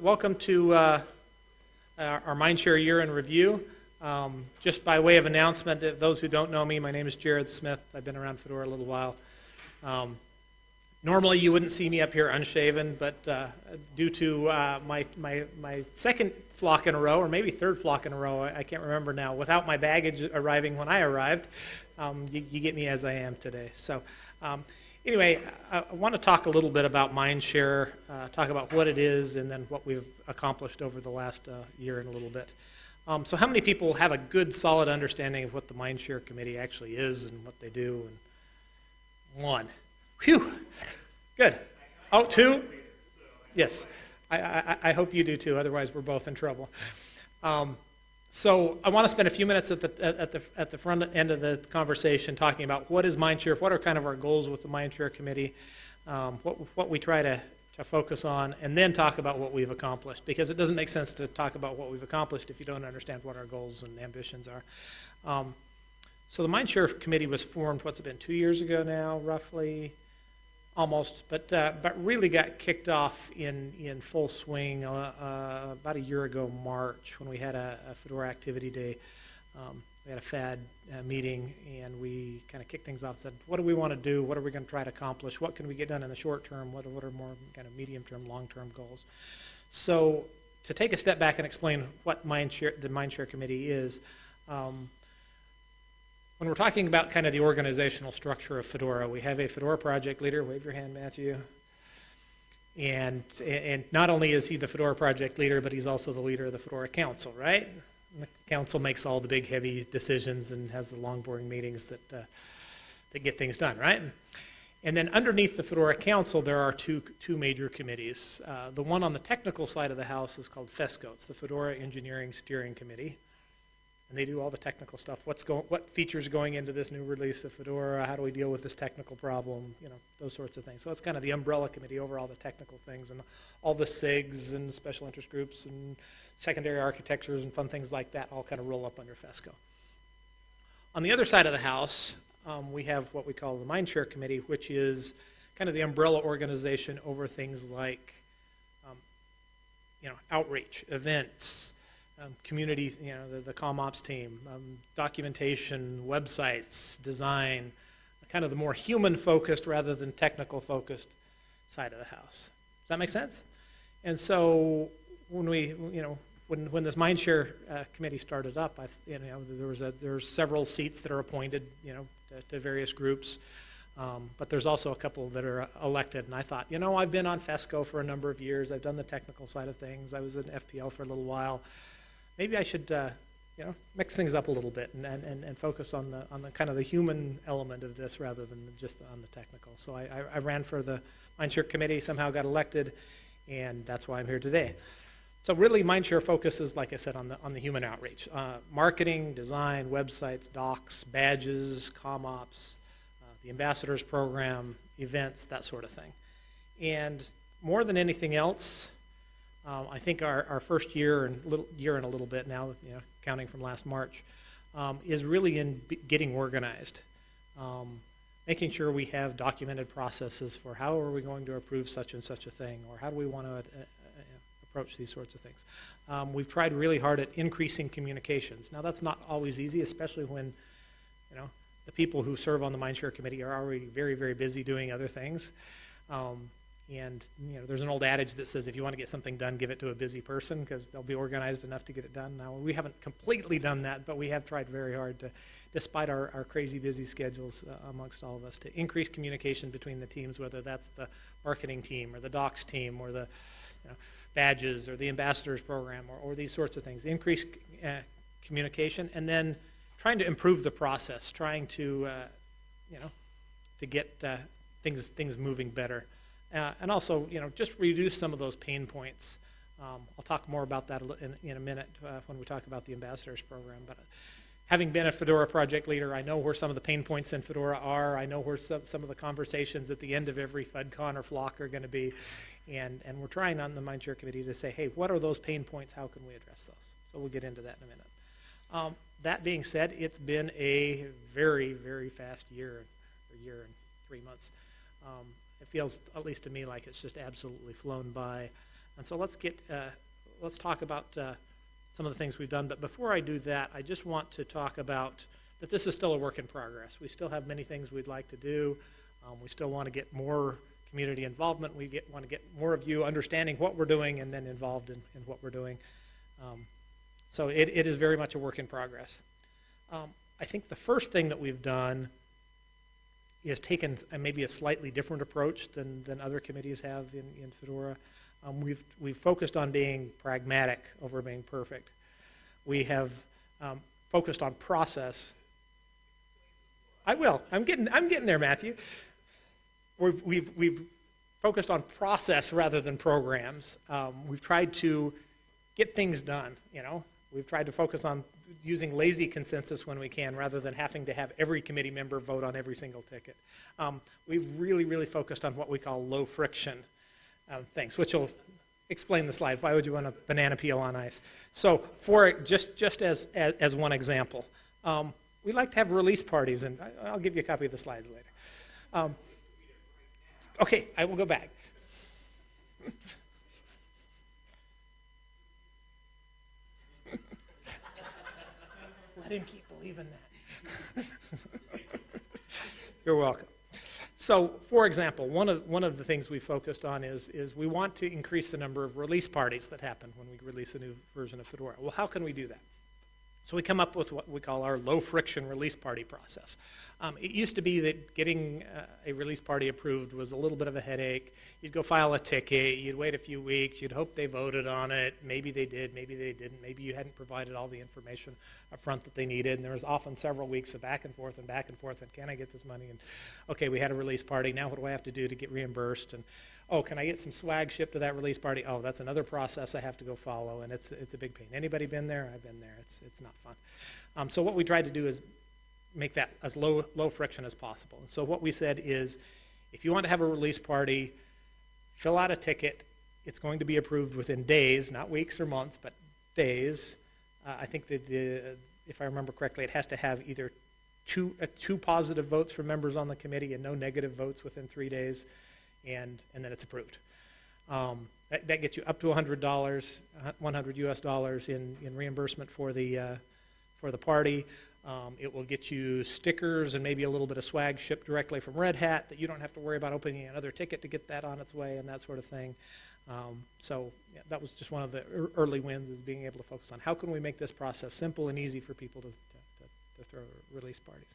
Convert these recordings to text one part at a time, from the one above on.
welcome to uh, our Mindshare Year in Review. Um, Just by way of announcement, those who don't know me, my name is Jared Smith. I've been around Fedora a little while. Um, Normally, you wouldn't see me up here unshaven, but uh, due to uh, my, my, my second flock in a row, or maybe third flock in a row, I I can't remember now, without my baggage arriving when I arrived, um, you, you get me as I am today. So, um, anyway, I, I want to talk a little bit about Mindshare, uh, talk about what it is, and then what we've accomplished over the last uh, year and a little bit. Um, so, how many people have a good, solid understanding of what the Mindshare Committee actually is and what they do? And one. Phew. Good. Oh, two? Yes. I, I, I hope you do too, otherwise, we're both in trouble. Um, so, I want to spend a few minutes at the, at, the, at the front end of the conversation talking about what is Mindshare, what are kind of our goals with the Mindshare Committee, um, what, what we try to, to focus on, and then talk about what we've accomplished. Because it doesn't make sense to talk about what we've accomplished if you don't understand what our goals and ambitions are. Um, so, the Mindshare Committee was formed, what's it been, two years ago now, roughly? Almost, but uh, but really got kicked off in in full swing uh, uh, about a year ago, March, when we had a, a Fedora Activity Day. Um, we had a FAD uh, meeting, and we kind of kicked things off. and Said, what do we want to do? What are we going to try to accomplish? What can we get done in the short term? What what are more kind of medium term, long term goals? So to take a step back and explain what Mindshare, the Mindshare Committee is. Um, when we're talking about kind of the organizational structure of Fedora, we have a Fedora project leader. Wave your hand, Matthew. And, and not only is he the Fedora project leader, but he's also the leader of the Fedora Council, right? The council makes all the big, heavy decisions and has the long, boring meetings that, uh, that get things done, right? And then underneath the Fedora Council, there are two, two major committees. Uh, the one on the technical side of the house is called FESCO. It's the Fedora Engineering Steering Committee and they do all the technical stuff. What's going, what features are going into this new release of Fedora? How do we deal with this technical problem? You know, those sorts of things. So it's kind of the umbrella committee over all the technical things and all the SIGs and special interest groups and secondary architectures and fun things like that all kind of roll up under FESCO. On the other side of the house, um, we have what we call the Mindshare Committee, which is kind of the umbrella organization over things like, um, you know, outreach, events, um, community, you know, the, the CommOps team, um, documentation, websites, design, kind of the more human focused rather than technical focused side of the house. Does that make sense? And so when we, you know, when, when this Mindshare uh, committee started up, I, you know, there was a, there's several seats that are appointed, you know, to, to various groups. Um, but there's also a couple that are elected. And I thought, you know, I've been on FESCO for a number of years. I've done the technical side of things. I was in FPL for a little while maybe I should, uh, you know, mix things up a little bit and, and, and focus on the, on the kind of the human element of this rather than just on the technical. So I, I, I ran for the Mindshare committee, somehow got elected, and that's why I'm here today. So really, Mindshare focuses, like I said, on the on the human outreach, uh, marketing, design, websites, docs, badges, CommOps, uh, the ambassadors program, events, that sort of thing. And more than anything else, um, I think our, our first year and little year and a little bit now, you know, counting from last March, um, is really in getting organized, um, making sure we have documented processes for how are we going to approve such and such a thing, or how do we want to uh, uh, approach these sorts of things. Um, we've tried really hard at increasing communications. Now that's not always easy, especially when, you know, the people who serve on the Mindshare Committee are already very, very busy doing other things. Um, and you know, there's an old adage that says if you want to get something done, give it to a busy person because they'll be organized enough to get it done. Now we haven't completely done that, but we have tried very hard to, despite our, our crazy busy schedules uh, amongst all of us, to increase communication between the teams, whether that's the marketing team or the docs team or the you know, badges or the ambassadors program or, or these sorts of things. Increase uh, communication and then trying to improve the process, trying to uh, you know to get uh, things things moving better. Uh, and also, you know, just reduce some of those pain points. Um, I'll talk more about that in, in a minute uh, when we talk about the ambassadors program. But having been a Fedora project leader, I know where some of the pain points in Fedora are. I know where some, some of the conversations at the end of every FudCon or flock are going to be. And, and we're trying on the Mindshare Committee to say, hey, what are those pain points? How can we address those? So we'll get into that in a minute. Um, that being said, it's been a very, very fast year, a year and three months. Um, it feels, at least to me, like it's just absolutely flown by. And so let's get, uh, let's talk about uh, some of the things we've done. But before I do that, I just want to talk about that this is still a work in progress. We still have many things we'd like to do. Um, we still want to get more community involvement. We get, want to get more of you understanding what we're doing and then involved in, in what we're doing. Um, so it, it is very much a work in progress. Um, I think the first thing that we've done is taken maybe a slightly different approach than, than other committees have in, in Fedora. Um, we've, we've focused on being pragmatic over being perfect. We have um, focused on process. I will. I'm getting, I'm getting there, Matthew. We've, we've, we've focused on process rather than programs. Um, we've tried to get things done, you know. We've tried to focus on using lazy consensus when we can rather than having to have every committee member vote on every single ticket. Um, we've really, really focused on what we call low friction um, things, which will explain the slide. Why would you want a banana peel on ice? So for just, just as, as, as one example, um, we like to have release parties, and I, I'll give you a copy of the slides later. Um, okay, I will go back. Him keep believing that. You're welcome. So, for example, one of, one of the things we focused on is, is we want to increase the number of release parties that happen when we release a new version of Fedora. Well, how can we do that? So we come up with what we call our low friction release party process. Um, it used to be that getting uh, a release party approved was a little bit of a headache. You'd go file a ticket, you'd wait a few weeks, you'd hope they voted on it. Maybe they did, maybe they didn't. Maybe you hadn't provided all the information up front that they needed. And there was often several weeks of back and forth and back and forth. And can I get this money? And okay, we had a release party. Now what do I have to do to get reimbursed? And oh, can I get some swag shipped to that release party? Oh, that's another process I have to go follow, and it's it's a big pain. Anybody been there? I've been there. It's it's not fun. Um, so what we tried to do is make that as low low friction as possible. And so what we said is, if you want to have a release party, fill out a ticket. It's going to be approved within days, not weeks or months, but days. Uh, I think that the, if I remember correctly, it has to have either two uh, two positive votes from members on the committee and no negative votes within three days and, and then it's approved. Um, that, that gets you up to $100, 100 US dollars in, in reimbursement for the, uh, for the party. Um, it will get you stickers and maybe a little bit of swag shipped directly from Red Hat that you don't have to worry about opening another ticket to get that on its way and that sort of thing. Um, so yeah, that was just one of the er- early wins is being able to focus on how can we make this process simple and easy for people to, to, to, to throw release parties.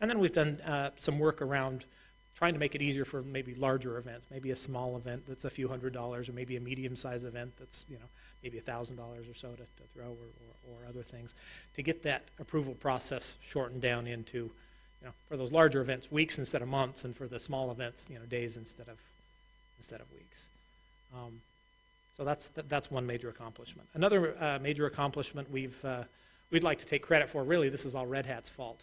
And then we've done uh, some work around trying to make it easier for maybe larger events, maybe a small event that's a few hundred dollars, or maybe a medium-sized event that's you know maybe a thousand dollars or so to, to throw, or, or, or, other things, to get that approval process shortened down into, you know, for those larger events, weeks instead of months, and for the small events, you know, days instead of instead of weeks. Um, so that's that, that's one major accomplishment. Another uh, major accomplishment we've uh, we'd like to take credit for. Really, this is all Red Hat's fault.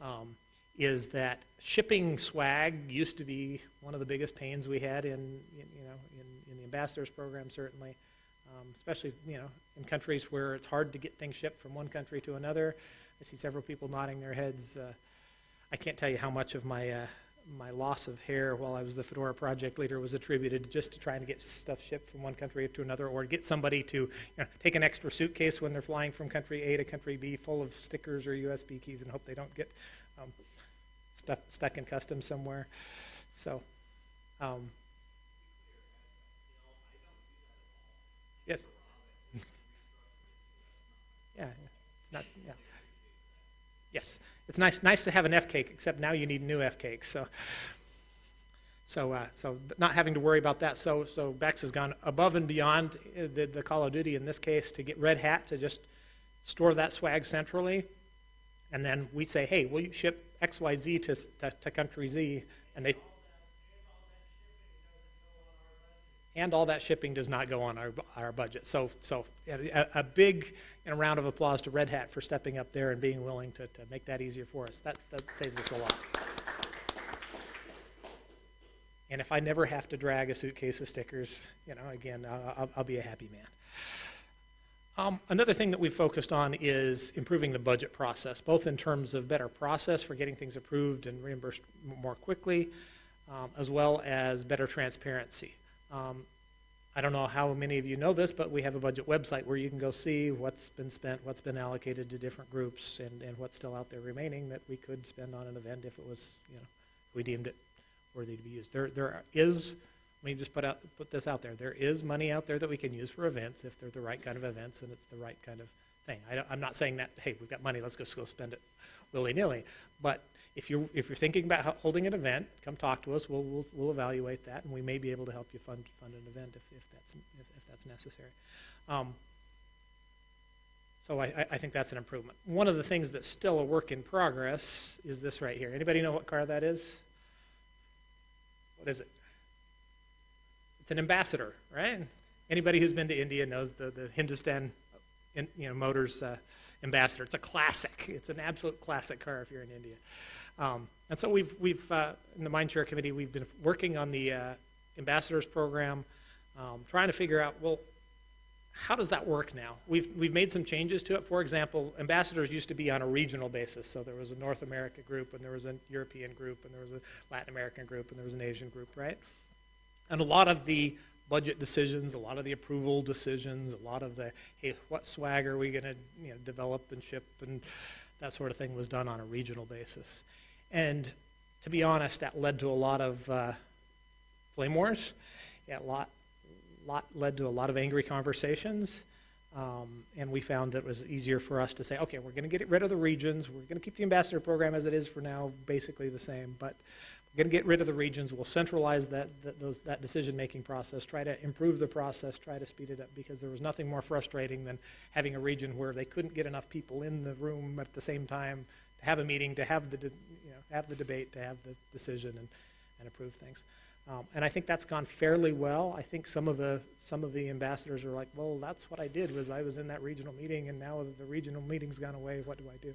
Um, is that shipping swag used to be one of the biggest pains we had in, in you know in, in, the ambassadors program certainly, um, especially you know in countries where it's hard to get things shipped from one country to another. I see several people nodding their heads. Uh, I can't tell you how much of my uh, my loss of hair while I was the Fedora project leader was attributed just to trying to get stuff shipped from one country to another, or get somebody to you know, take an extra suitcase when they're flying from country A to country B full of stickers or USB keys and hope they don't get um, stuck, stuck in customs somewhere. So, um, yes. yeah, it's not, yeah. Yes, it's nice, nice to have an F cake, except now you need new F cakes. So, so, uh, so not having to worry about that. So, so Bex has gone above and beyond uh, the, the Call of Duty in this case to get Red Hat to just store that swag centrally, and then we say, hey, will you ship XYZ to, to, to country Z, and they and all that shipping does not go on our, our budget. So, so a, a big you know, round of applause to Red Hat for stepping up there and being willing to, to make that easier for us. That, that saves us a lot. And if I never have to drag a suitcase of stickers, you know, again, I'll, I'll be a happy man. Um, another thing that we've focused on is improving the budget process, both in terms of better process for getting things approved and reimbursed more quickly, um, as well as better transparency. Um, I don't know how many of you know this, but we have a budget website where you can go see what's been spent, what's been allocated to different groups, and, and what's still out there remaining that we could spend on an event if it was, you know, we deemed it worthy to be used. There, there is, let me just put out, put this out there, there is money out there that we can use for events if they're the right kind of events and it's the right kind of thing. I I'm not saying that, hey, we've got money, let's just go spend it willy-nilly. But if you're, if you're thinking about holding an event, come talk to us, we'll, we'll, we'll evaluate that, and we may be able to help you fund, fund an event if, if that's, if, if that's necessary. Um, so I, I- I think that's an improvement. One of the things that's still a work in progress is this right here. Anybody know what car that is? What is it? It's an ambassador, right? Anybody who's been to India knows the, the Hindustan, in, you know, Motors uh, ambassador. It's a classic. It's an absolute classic car if you're in India. Um, and so we've, we've uh, in the Mindshare Committee, we've been working on the uh, ambassadors program, um, trying to figure out, well, how does that work now? We've, we've made some changes to it. For example, ambassadors used to be on a regional basis. So there was a North America group, and there was a European group, and there was a Latin American group, and there was an Asian group, right? And a lot of the budget decisions, a lot of the approval decisions, a lot of the, hey, what swag are we going to you know, develop and ship, and that sort of thing was done on a regional basis. And to be honest, that led to a lot of uh, flame wars. Yeah, a lot, lot led to a lot of angry conversations. Um, and we found it was easier for us to say, okay, we're going to get rid of the regions. We're going to keep the ambassador program as it is for now, basically the same. But we're going to get rid of the regions. We'll centralize that, that, those, that decision-making process, try to improve the process, try to speed it up, because there was nothing more frustrating than having a region where they couldn't get enough people in the room at the same time to have a meeting, to have the, you know, have the debate, to have the decision and, and approve things. Um, and I think that's gone fairly well. I think some of the, some of the ambassadors are like, well, that's what I did, was I was in that regional meeting, and now the regional meeting's gone away, what do I do?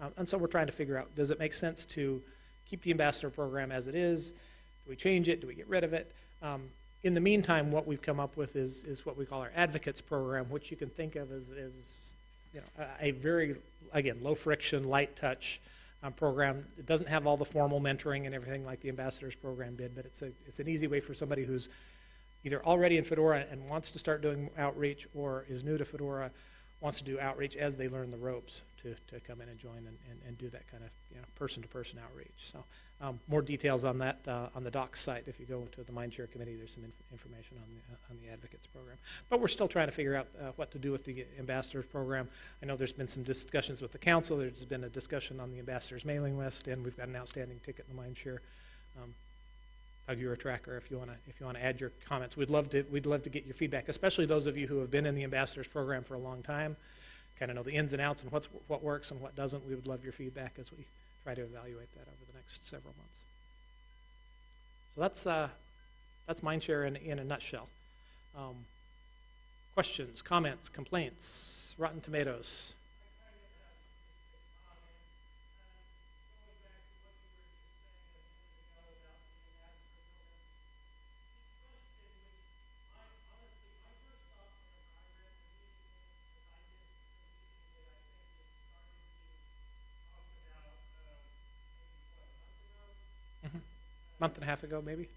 Um, and so we're trying to figure out, does it make sense to keep the ambassador program as it is? Do we change it? Do we get rid of it? Um, in the meantime, what we've come up with is, is what we call our advocates program, which you can think of as, as you know, a, a very, again, low friction, light touch um, program. It doesn't have all the formal mentoring and everything like the ambassadors program did, but it's a, it's an easy way for somebody who's either already in Fedora and wants to start doing outreach or is new to Fedora, wants to do outreach as they learn the ropes to, to come in and join and, and, and do that kind of, you know, person-to-person outreach. So, um, more details on that, uh, on the docs site. If you go to the Mindshare Committee, there's some inf- information on the, uh, on the advocates program. But we're still trying to figure out, uh, what to do with the ambassadors program. I know there's been some discussions with the council. There's been a discussion on the ambassadors mailing list, and we've got an outstanding ticket in the Mindshare. Um, You're a tracker. If you want to, if you want to add your comments, we'd love to. We'd love to get your feedback, especially those of you who have been in the ambassadors program for a long time, kind of know the ins and outs and what's what works and what doesn't. We would love your feedback as we try to evaluate that over the next several months. So that's uh, that's Mindshare in in a nutshell. Um, questions, comments, complaints, Rotten Tomatoes. Month and a half ago, maybe.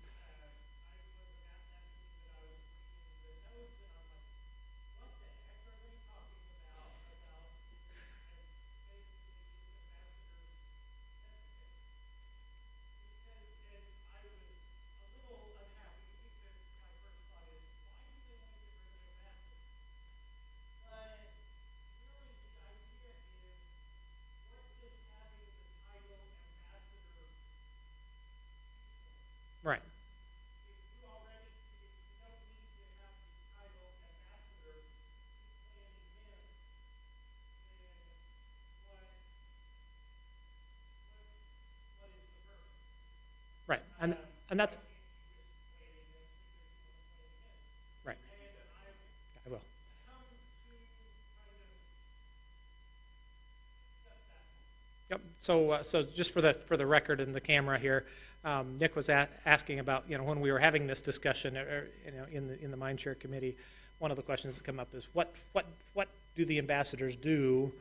Right. Right, and, that's. Right. I will. Yep, so, uh, so just for the, for the record and the camera here, um, Nick was asking about, you know, when we were having this discussion, uh, uh, you know, in the, in the Mindshare Committee, one of the questions that come up is, what, what, what do the ambassadors do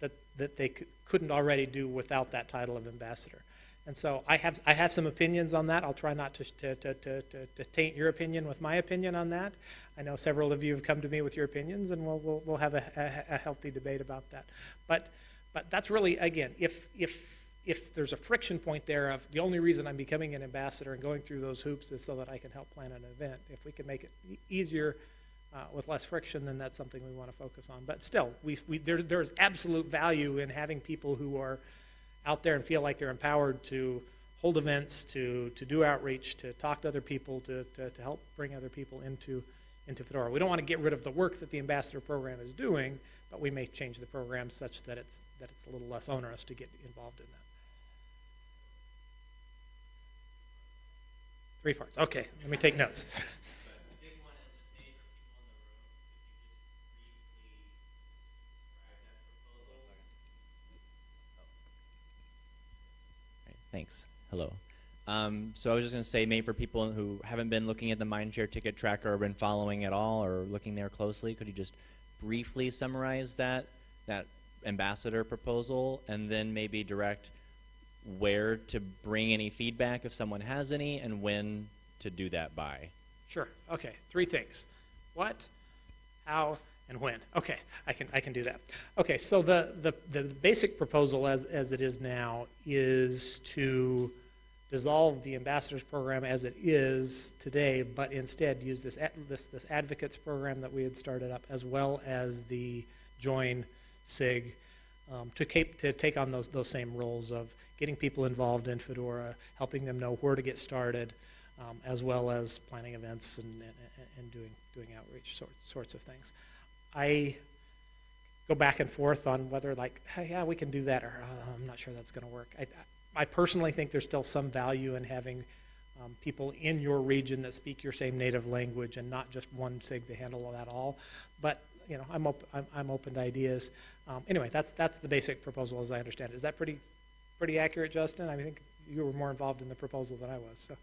that, that they cou- couldn't already do without that title of ambassador? And so I have, I have some opinions on that. I'll try not to, to, to, to, to- taint your opinion with my opinion on that. I know several of you have come to me with your opinions, and we'll, we'll, we'll have a, a, a healthy debate about that. But, but that's really, again, if, if, if there's a friction point there of the only reason I'm becoming an ambassador and going through those hoops is so that I can help plan an event, if we can make it easier uh, with less friction, then that's something we want to focus on. But still, we, we, there, there's absolute value in having people who are out there and feel like they're empowered to hold events, to, to do outreach, to talk to other people, to, to, to help bring other people into, into Fedora. We don't want to get rid of the work that the ambassador program is doing, but we may change the program such that it's, that it's a little less onerous to get involved in that. Three parts. Okay, let me take notes. The big one is just maybe for people in the room, if you just briefly describe that proposal. Right, thanks. Hello. Um, so I was just going to say, maybe for people who haven't been looking at the Mindshare ticket tracker or been following at all or looking there closely, could you just briefly summarize that that ambassador proposal and then maybe direct where to bring any feedback if someone has any and when to do that by? Sure. Okay. Three things. What, how, and when. Okay, I can I can do that. Okay. So the the, the basic proposal as as it is now is to dissolve the ambassadors program as it is today, but instead use this this this advocates program that we had started up as well as the join sig um, to, cape, to take on those, those same roles of getting people involved in Fedora, helping them know where to get started, um, as well as planning events and, and, and doing, doing outreach sort, sorts of things. I go back and forth on whether like, hey, yeah, we can do that, or uh, I'm not sure that's going to work. I, I personally think there's still some value in having um, people in your region that speak your same native language and not just one SIG to handle that all. But you know, I'm, op- I'm, I'm open to ideas. Um, anyway, that's that's the basic proposal as I understand it. Is that pretty pretty accurate, Justin? I think you were more involved in the proposal than I was. So.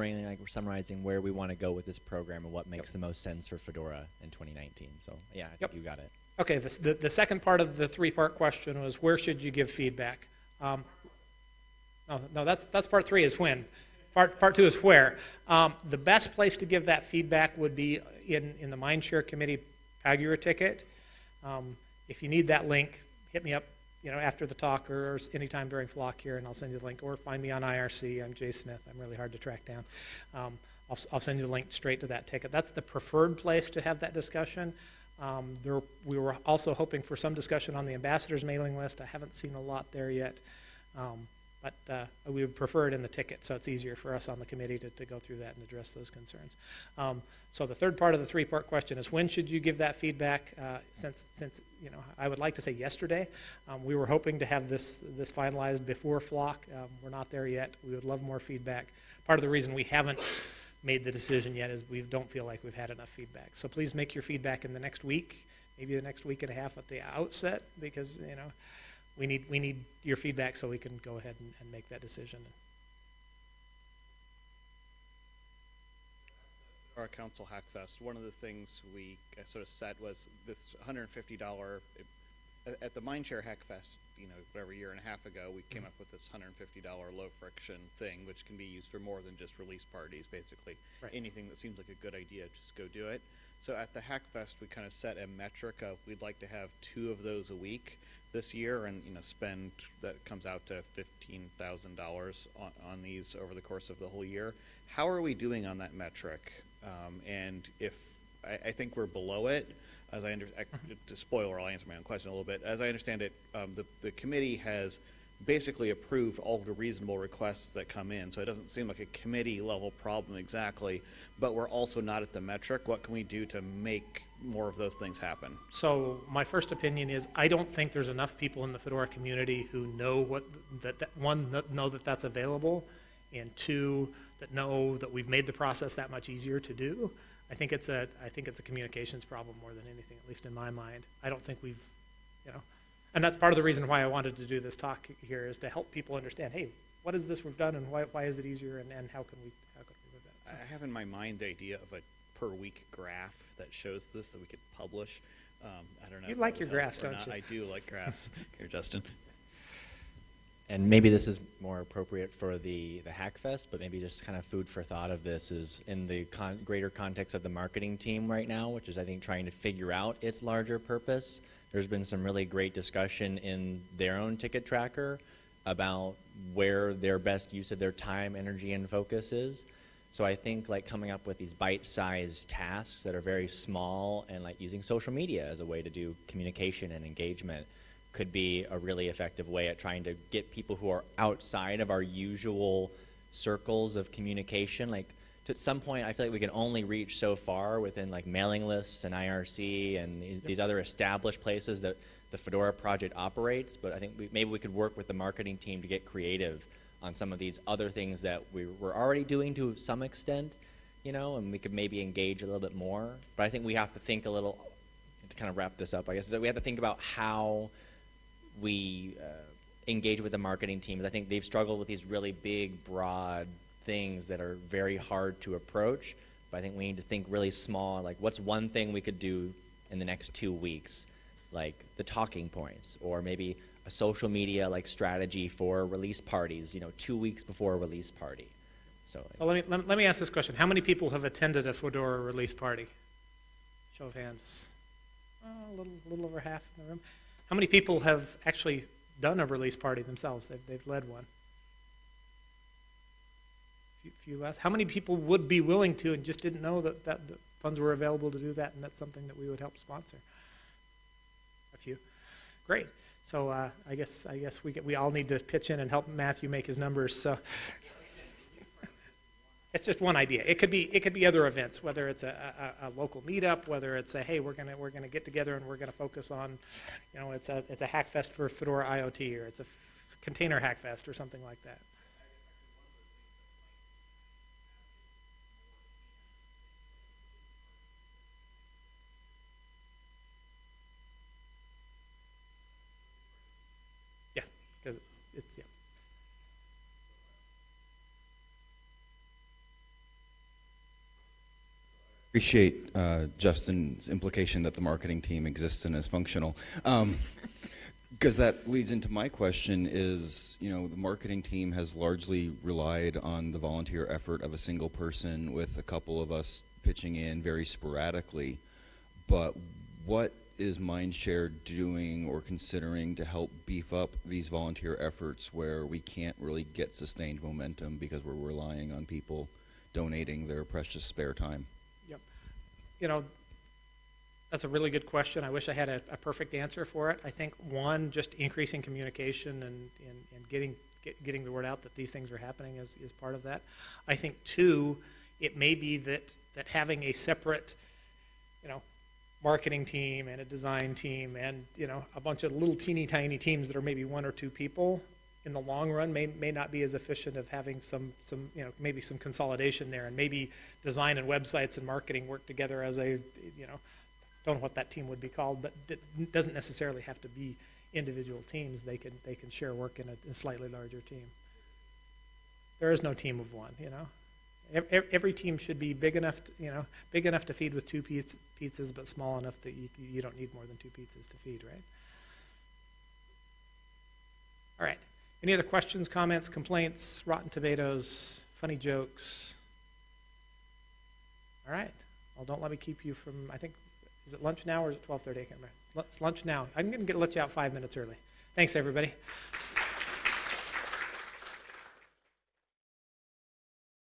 Really, like we're summarizing where we want to go with this program and what makes the most sense for Fedora in 2019. So yeah, I think Yep. you got it. Okay, this, the, the second part of the three-part question was where should you give feedback? Um, no, no, that's, that's part three is when. Part, part two is where. Um, the best place to give that feedback would be in, in the Mindshare Committee Pagure ticket. Um, if you need that link, hit me up, you know, after the talk or, or anytime during Flock here, and I'll send you the link. Or find me on IRC. I'm Jay Smith. I'm really hard to track down. Um, I'll, I'll send you the link straight to that ticket. That's the preferred place to have that discussion. Um, there, we were also hoping for some discussion on the ambassadors mailing list. I haven't seen a lot there yet. Um, but uh, we would prefer it in the ticket, so it's easier for us on the committee to, to go through that and address those concerns. Um, so the third part of the three-part question is when should you give that feedback? Uh, since, since you know, I would like to say yesterday. Um, we were hoping to have this this finalized before Flock. Um, we're not there yet. We would love more feedback. Part of the reason we haven't made the decision yet is we don't feel like we've had enough feedback. So please make your feedback in the next week, maybe the next week and a half at the outset, because you know we need we need your feedback so we can go ahead and, and make that decision. our council hackfest one of the things we sort of set was this $150 at- at the mindshare hackfest you know whatever year and a half ago we came up with this $150 low friction thing which can be used for more than just release parties basically Right. anything that seems like a good idea just go do it so at the hackfest we kind of set a metric of we'd like to have two of those a week this year and you know spend that comes out to fifteen thousand dollars on on these over the course of the whole year. How are we doing on that metric? Um, and if I, I think we're below it, as I under, I, to spoiler, I'll answer my own question a little bit. As I understand it, um, the the committee has basically approved all of the reasonable requests that come in. So it doesn't seem like a committee level problem exactly, but we're also not at the metric. What can we do to make more of those things happen? So my first opinion is I don't think there's enough people in the Fedora community who know what that, that one that know that that's available, and two that know that we've made the process that much easier to do. I think it's a I think it's a communications problem more than anything, at least in my mind. I don't think we've, you know, and that's part of the reason why I wanted to do this talk here is to help people understand, hey, what is this we've done and why, why is it easier and, and how can we how can we move that? So- I have in my mind the idea of a per week graph that shows this that we could publish. Um, I don't know. You like your graphs, don't not. you? I do like graphs. Here, Justin. And maybe this is more appropriate for the, the Hackfest, but maybe just kind of food for thought of this is in the con- greater context of the marketing team right now, which is, I think, trying to figure out its larger purpose. There's been some really great discussion in their own ticket tracker about where their best use of their time, energy, and focus is. So I think like coming up with these bite-sized tasks that are very small and like using social media as a way to do communication and engagement could be a really effective way at trying to get people who are outside of our usual circles of communication. Like to at some point, I feel like we can only reach so far within like mailing lists and IRC and these, these other established places that the Fedora project operates. But I think we, maybe we could work with the marketing team to get creative on some of these other things that we we're already doing to some extent, you know, and we could maybe engage a little bit more. But I think we have to think a little to kind of wrap this up. I guess that we have to think about how we uh, engage with the marketing teams. I think they've struggled with these really big, broad things that are very hard to approach. But I think we need to think really small. Like, what's one thing we could do in the next two weeks? Like the talking points, or maybe a social media like strategy for release parties. You know, two weeks before a release party. So, So let me, let, let me ask this question. How many people have attended a Fedora release party? Show of hands. Oh, a little, little over half in the room. How many people have actually done a release party themselves? They've, they've led one. Few, few less. How many people would be willing to and just didn't know that, that the funds were available to do that and that's something that we would help sponsor? A few. Great. So uh, I guess I guess we get, we all need to pitch in and help Matthew make his numbers. So it's just one idea. It could be it could be other events, whether it's a, a, a local meetup, whether it's a hey we're gonna we're gonna get together and we're gonna focus on, you know, it's a it's a hackfest for Fedora IoT or it's a container hackfest or something like that. Yeah, because it's it's yeah. Appreciate uh, Justin's implication that the marketing team exists and is functional. Because that leads into my question is, you know, the marketing team has largely relied on the volunteer effort of a single person with a couple of us pitching in very sporadically. But what is Mindshare doing or considering to help beef up these volunteer efforts where we can't really get sustained momentum because we're relying on people donating their precious spare time? You know, that's a really good question. I wish I had a, a perfect answer for it. I think one, just increasing communication and, and, and getting get, getting the word out that these things are happening is, is part of that. I think two, it may be that that having a separate, you know, marketing team and a design team and you know a bunch of little teeny tiny teams that are maybe one or two people in the long run may, may not be as efficient of having some some you know maybe some consolidation there and maybe design and websites and marketing work together as a you know don't know what that team would be called but it doesn't necessarily have to be individual teams. They can they can share work in a, a slightly larger team. There is no team of one you know? Ev- ev- every team should be big enough to, you know big enough to feed with two piz- pizzas but small enough that you, you don't need more than two pizzas to feed right? All right any other questions comments complaints rotten tomatoes funny jokes? All right. Well don't let me keep you from i think is it lunch now or is it 12.30 i can't remember. Let's lunch now. I'm going to let you out five minutes early. Thanks everybody